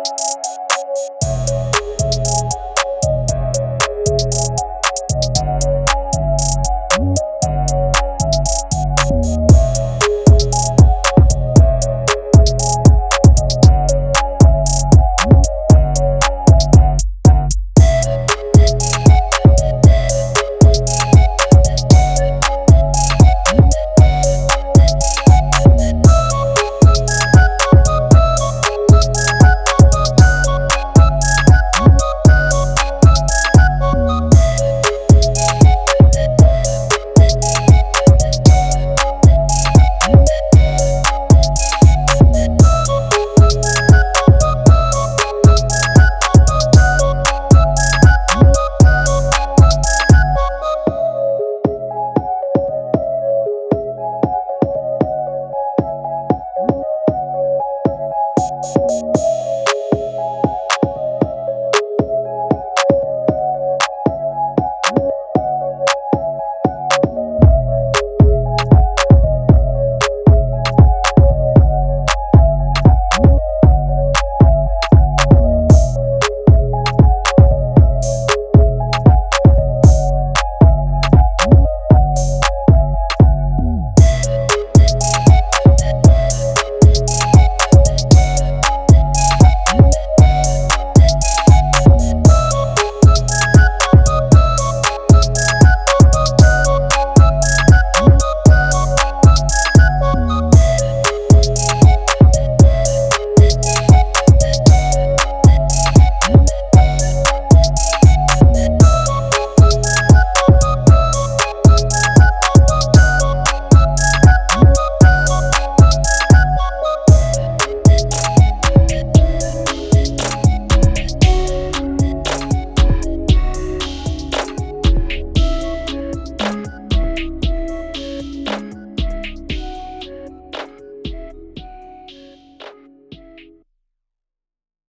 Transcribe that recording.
you